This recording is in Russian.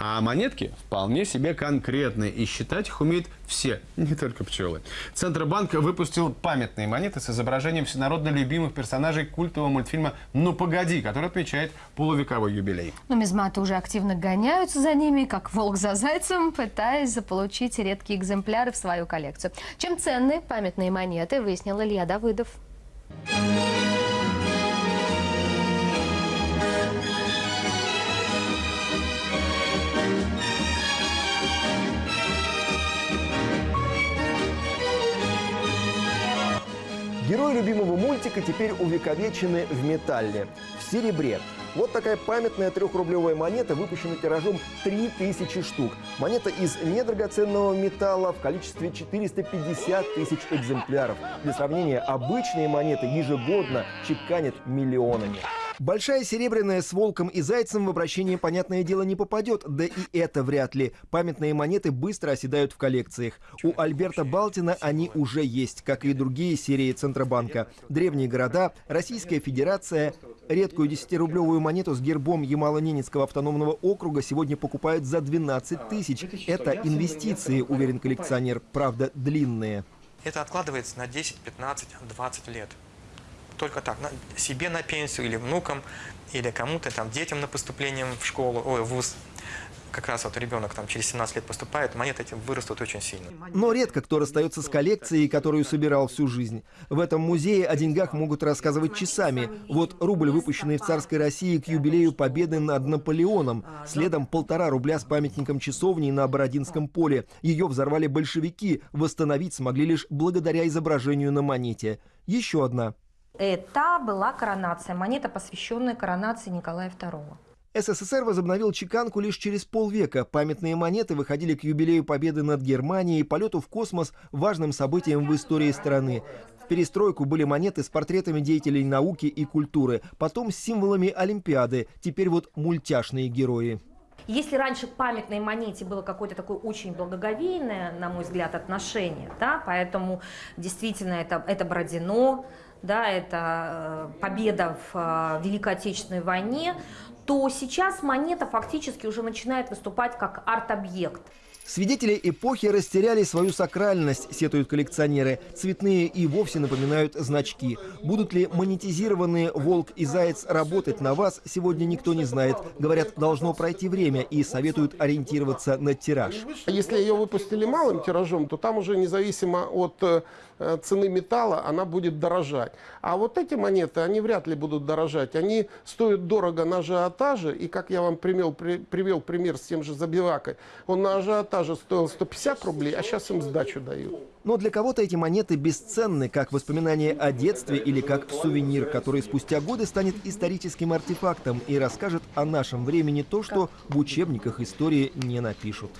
А монетки вполне себе конкретные, и считать их умеют все, не только пчелы. Центробанк выпустил памятные монеты с изображением всенародно любимых персонажей культового мультфильма «Ну погоди», который отмечает полувековой юбилей. Нумизматы уже активно гоняются за ними, как волк за зайцем, пытаясь заполучить редкие экземпляры в свою коллекцию. Чем ценны памятные монеты, выяснил Илья Давыдов. Герои любимого мультика теперь увековечены в металле, в серебре. Вот такая памятная трехрублевая монета выпущена тиражом 3000 штук. Монета из недрагоценного металла в количестве 450 тысяч экземпляров. Для сравнения, обычные монеты ежегодно чеканят миллионами. Большая серебряная с волком и зайцем в обращение, понятное дело, не попадет, да и это вряд ли. Памятные монеты быстро оседают в коллекциях. У Альберта Балтина они уже есть, как и другие серии Центробанка. Древние города, Российская Федерация. Редкую 10-рублевую монету с гербом Ямало-Ненецкого автономного округа сегодня покупают за 12 тысяч. Это инвестиции, уверен коллекционер, правда длинные. Это откладывается на 10, 15, 20 лет только так, на, себе на пенсию или внукам, или кому-то, там, детям на поступление в школу, ой, в ВУЗ. Как раз вот ребенок там через 17 лет поступает, монеты эти вырастут очень сильно. Но редко кто расстается с коллекцией, которую собирал всю жизнь. В этом музее о деньгах могут рассказывать часами. Вот рубль, выпущенный в царской России к юбилею победы над Наполеоном. Следом полтора рубля с памятником часовни на Бородинском поле. Ее взорвали большевики. Восстановить смогли лишь благодаря изображению на монете. Еще одна это была коронация, монета, посвященная коронации Николая II. СССР возобновил чеканку лишь через полвека. Памятные монеты выходили к юбилею победы над Германией, полету в космос, важным событием в истории страны. В перестройку были монеты с портретами деятелей науки и культуры, потом с символами Олимпиады, теперь вот мультяшные герои. Если раньше к памятной монете было какое-то такое очень благоговейное, на мой взгляд, отношение, да, поэтому действительно это, это Бородино, да, это э, победа в э, Великой Отечественной войне, то сейчас монета фактически уже начинает выступать как арт-объект. Свидетели эпохи растеряли свою сакральность, сетуют коллекционеры. Цветные и вовсе напоминают значки. Будут ли монетизированные волк и заяц работать на вас, сегодня никто не знает. Говорят, должно пройти время и советуют ориентироваться на тираж. Если ее выпустили малым тиражом, то там уже независимо от э, цены металла она будет дорожать. А вот эти монеты, они вряд ли будут дорожать. Они стоят дорого на ажиотаже. И как я вам привел, при, привел пример с тем же Забивакой, он на ажиотаже же стоил 150 рублей, а сейчас им сдачу дают. Но для кого-то эти монеты бесценны, как воспоминание о детстве или как сувенир, который спустя годы станет историческим артефактом и расскажет о нашем времени то, что в учебниках истории не напишут.